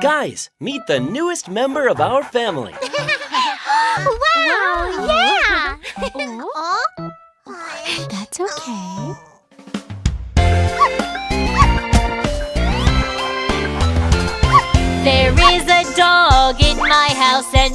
Guys, meet the newest member of our family. wow, wow, yeah! oh? That's okay. There is a dog in my house and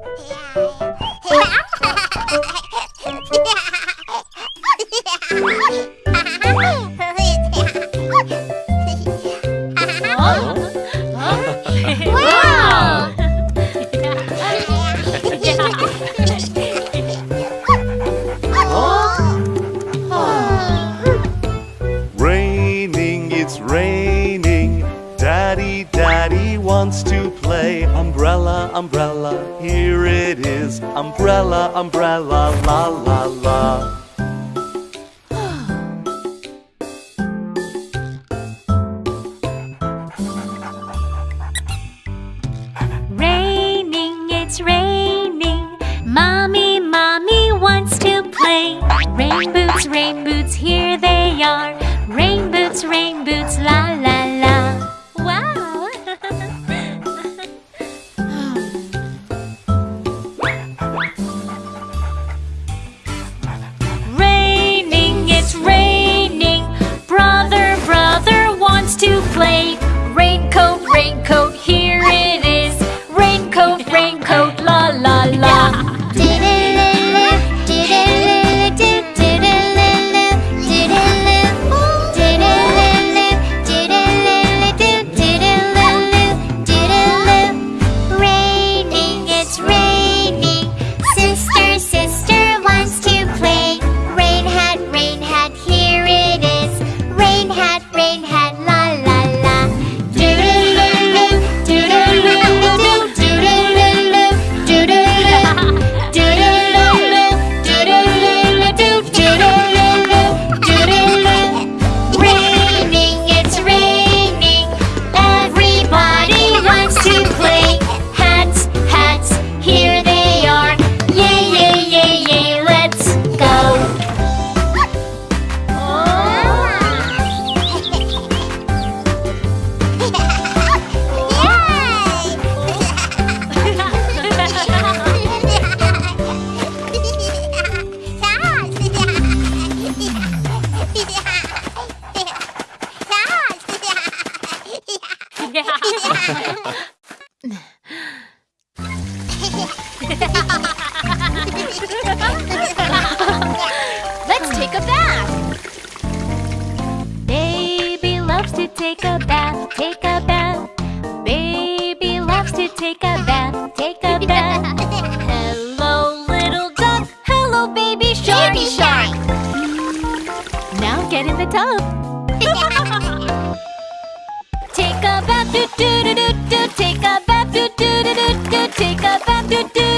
boots, rain boots, la la. Let's take a bath. Baby loves to take a bath, take a bath. Baby loves to take a bath, take a bath. Hello, little duck. Hello, baby shark. Baby shark. Now get in the tub. do do do do take a bath do do do do take a bath do do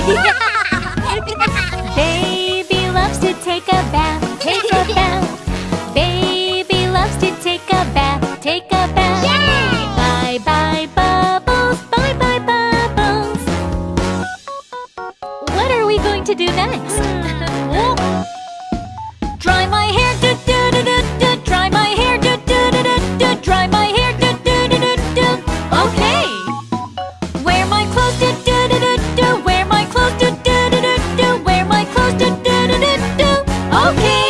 Baby loves to take a bath, take a bath. Baby loves to take a bath, take a bath. Yay! Bye bye bubbles, bye bye bubbles. What are we going to do next? Hmm. Okay!